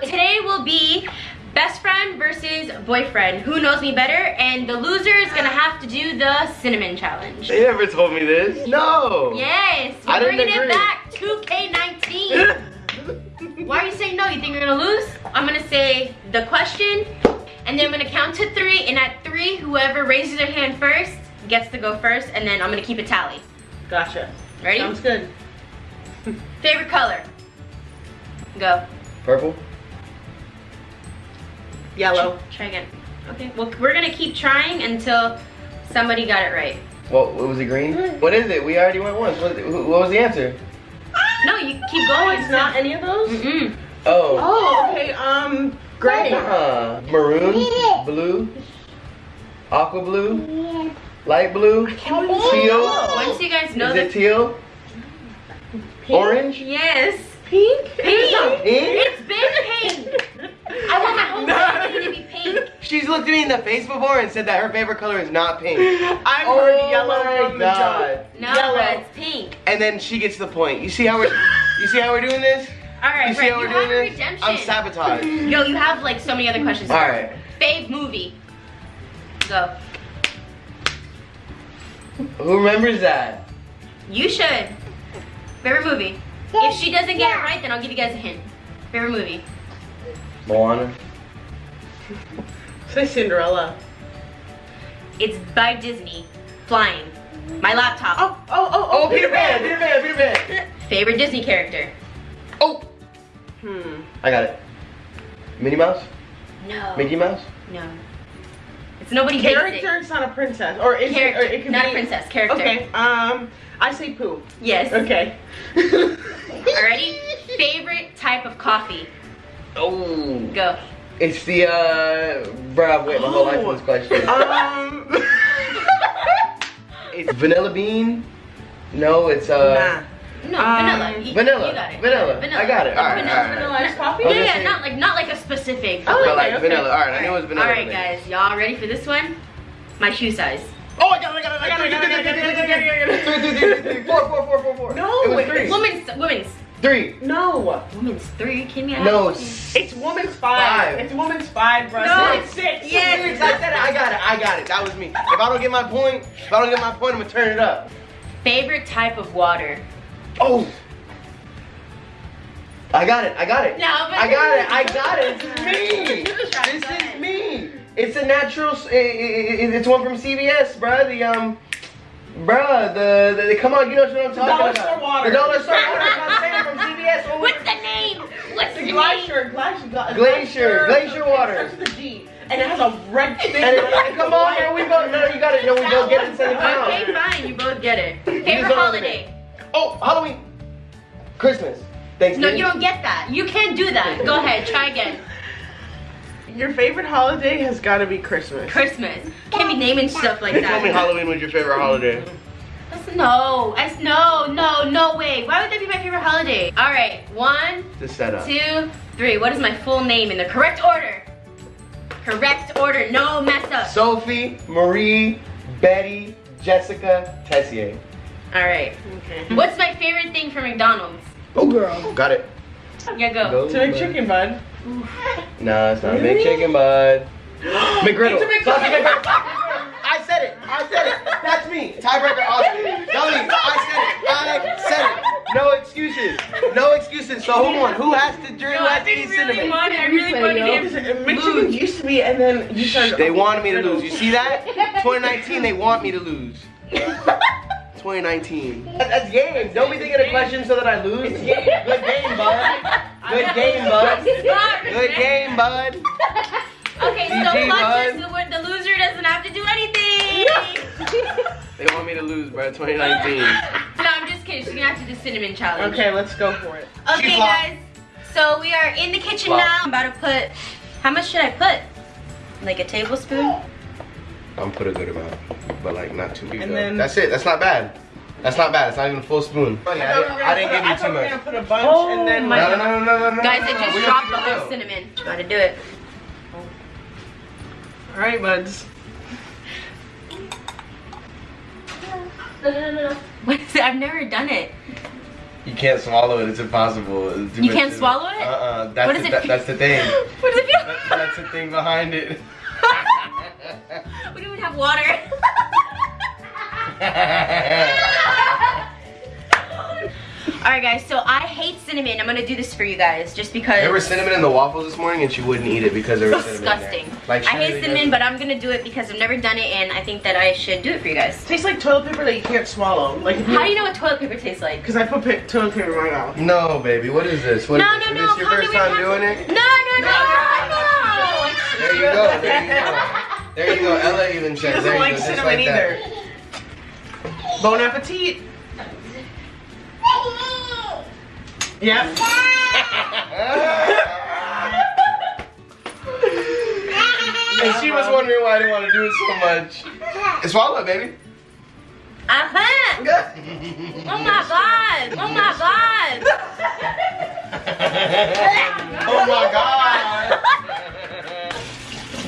So today will be best friend versus boyfriend. Who knows me better? And the loser is gonna have to do the cinnamon challenge. They never told me this. No. Yes, I we're didn't bringing agree. it back. 2K19. Why are you saying no? You think you're gonna lose? I'm gonna say the question, and then I'm gonna count to three, and at three, whoever raises their hand first gets to go first, and then I'm gonna keep a tally. Gotcha. Ready? Sounds good. Favorite color? Go. Purple. Yellow. Try again. Okay, well, we're gonna keep trying until somebody got it right. What, what was it green? What is it? We already went once. What, what was the answer? No, you keep going. it's not any of those? Mm-mm. Oh. Oh, okay. Um, gray. Uh, maroon, blue, aqua blue, light blue, teal. Once you guys know Is the it teal? Orange? Yes. Pink? Pink. Pink? It's been pink. I want my whole body to be pink. She's looked at me in the face before and said that her favorite color is not pink. I've oh heard yellow my from the jump. No, Yellow. but it's pink. And then she gets the point. You see how we're you see how we're doing this? All right, You see right. how You we're have doing this? redemption. I'm sabotaged. Yo, you have like so many other questions. Alright. Fave movie. Go. Who remembers that? You should. Favorite movie. If she doesn't get it right, then I'll give you guys a hint. Favorite movie. Moana. Say Cinderella. It's by Disney. Flying. My laptop. Oh, oh, oh, Oh, Peter Pan, Peter Pan, Peter Pan. Favorite Disney character. Oh, Hmm. I got it. Minnie Mouse? No. Mickey Mouse? No. It's nobody Character, basic. it's not a princess. Or is Character, it, or it could not be, a princess. Character. Okay, um, I say Pooh. Yes. Okay. Alrighty. Favorite type of coffee. Oh. Go. It's the, uh, bruh, I've waited my whole life for this question. Um, It's vanilla bean? No, it's, uh, No, Um, vanilla. You- vanilla. You got it. Vanilla. Vanilla. I got it. Alright, vanilla, alright. vanilla. Vanilla iced coffee? I Yeah, yeah, not like not like a specific. Oh, but okay, like okay. vanilla. Alright, I knew it was vanilla. Alright, then. guys, y'all ready for this one? My shoe size. Oh, I got it, I got it, I got it, I got it, I got it, I got it, I got it. Three, three, three, three, three, four, four, four, four, four. No, it was it's three. Women's, women's, Three. No. women's three. Can me? No, It's woman's five. Five. It's woman's five, bro. No. It's six. Yes, I said it. I got it. I got it. That was me. If I don't get my point, if I don't get my point, I'm gonna turn it up. Favorite type of water. Oh. I got it. I got it. No, but I got it. I got it. This is me. Give it a shot. This is me. It's a natural. s- i- i- i- It's one from CVS, bruh. The um, bruh. The, the, the come on, you know what I'm talking dollar about. store water. The dollar store water. I'm saying from CVS. What's the name? What's the The name? glacier, glacier, Glacier, glacier water. It starts with a G, and it has a red thing. And it, on come on, man. We both. No, you got it. No, we both get it instead of pound. Okay, fine. You both get it. Favorite don't holiday. Oh, Halloween. Christmas. Thanks. No, you don't get that. You can't do that. Go ahead. Try again. Your favorite holiday has got to be Christmas. Christmas. Can't be naming stuff like They told me. Halloween was your favorite holiday. That's- No, that's no, no, no way. Why would that be my favorite holiday? All right, one, The setup. two, three. What is my full name in the correct order? Correct order. No mess up. Sophie, Marie, Betty, Jessica, Tessier. All right. Okay. What's my favorite thing from McDonald's? Oh, girl. Got it. Yeah, go. Go, To make chicken, bud. Chicken, bud. No, it's not a big chicken, bud. McGriddle. It's a McGriddle. Sausage McGriddle. I said it. I said it. That's me. Tiebreaker, Austin. Dummy. I said it. I said it. No excuses. No excuses. So who won? Who has to drink? Who has to eat cinnamon? wanted, I really wanted him. Michigan used to be, and then you started. They wanted me to lose. You see that? 2019, they want me to lose. 2019. That- That's game. Don't be thinking of questions so that I lose. Good game, Good game, bud. Okay, so GG, watch bud. this. The, the loser doesn't have to do anything. They want me to lose, bro. 2019. no, I'm just kidding. She's gonna have to do cinnamon challenge. Okay, let's go for it. Okay, She flopped. guys. So we are in the kitchen Flop. now. I'm about to put. How much should I put? Like a tablespoon? I'm put a good amount, but like not too big. And then- That's it. That's not bad. That's not bad. It's not even a full spoon. I, thought we were didn't, I didn't give you too thought we were much. gonna put a bunch Oh and then my No, no, no, no, no, no. Guys, no, I no, just we dropped the don't keep whole cinnamon. Gotta do it. All right, buds. No, no, no, no. What is it? I've never done it. You can't swallow it. It's impossible. It's You can't in swallow it? Uh-uh. That's What the, it that- that's the thing. what does it feel? That- that's the thing behind it. we don't even have water. guys, so I hate cinnamon. I'm gonna do this for you guys just because there was cinnamon in the waffles this morning, and she wouldn't eat it because there was cinnamon. in there. disgusting. Like I hate really cinnamon, doesn't- but I'm gonna do it because I've never done it and I think that I should do it for you guys. tastes like toilet paper that you can't swallow. Like How do you know what toilet paper tastes like? Because I put pa- toilet paper in my mouth. No, baby. What is this? What no, is no, this? no. Is this your first time doing to- it? No, no, no, no. There you go. There you go. There you go. Ella even She said. doesn't there you like go, cinnamon like either. Bon appetit. Yep. and she was wondering why I didn't want to do it so much. Swallow it, baby. Uh-huh. Oh my god. Oh my god. oh my god.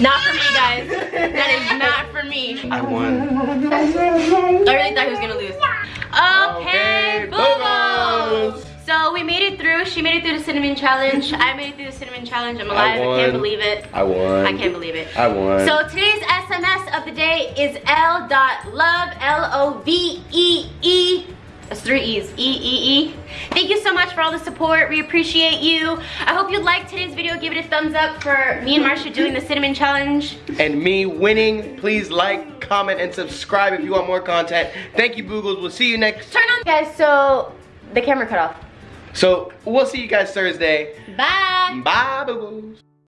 Not for me, guys. That is not for me. I won. I really thought he was gonna lose. She made it through the cinnamon challenge. I made it through the cinnamon challenge. I'm alive. I, can't believe it. I won. I can't believe it. I won. So today's SMS of the day is L dot love L O V E E. That's three E's. E E E. Thank you so much for all the support. We appreciate you. I hope you liked today's video. Give it a thumbs up for me and Marsha doing the cinnamon challenge. and me winning. Please like, comment, and subscribe if you want more content. Thank you, Boogles. We'll see you next. Turn on, guys. So the camera cut off. So we'll see you guys Thursday. Bye. Bye, Boogles.